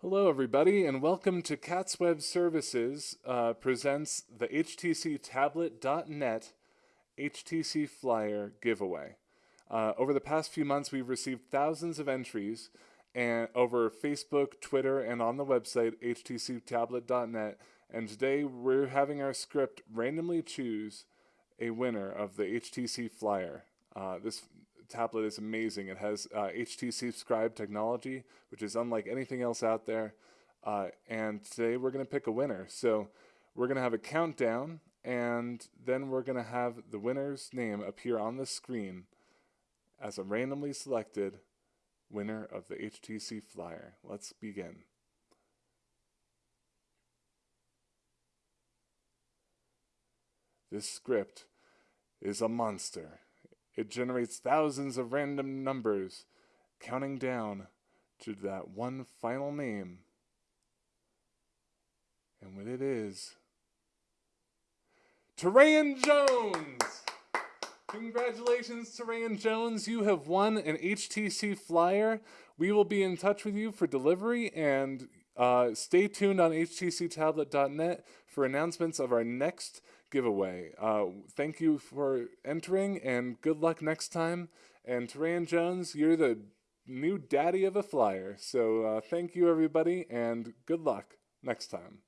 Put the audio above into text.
Hello, everybody, and welcome to Cats Web Services uh, presents the HTC Tablet.net HTC Flyer giveaway. Uh, over the past few months, we've received thousands of entries and over Facebook, Twitter, and on the website htctablet.net. And today we're having our script randomly choose a winner of the HTC Flyer. Uh, this tablet is amazing. It has uh, HTC Scribe technology, which is unlike anything else out there. Uh, and today we're going to pick a winner. So we're going to have a countdown, and then we're going to have the winner's name appear on the screen as a randomly selected winner of the HTC Flyer. Let's begin. This script is a monster. It generates thousands of random numbers, counting down to that one final name. And when it is, Terayan Jones! Congratulations, Terayan Jones. You have won an HTC Flyer. We will be in touch with you for delivery and uh, stay tuned on htctablet.net for announcements of our next giveaway. Uh, thank you for entering and good luck next time. And Terayan Jones, you're the new daddy of a flyer. So uh, thank you, everybody, and good luck next time.